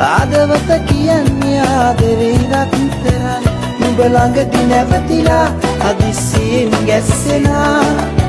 ආදවත කියන්නේ ආදරේවත් විතරයි. නුඹ ළඟදී නැවතිලා හදිස්සියෙන් ගැස්සෙනා.